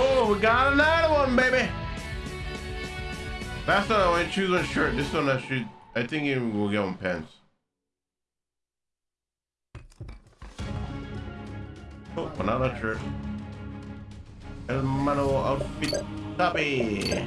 Oh, we got another one, baby. Last one I want to choose one shirt. This one I should. I think we'll get one pants. Oh, another shirt. El mano outfit. Copy.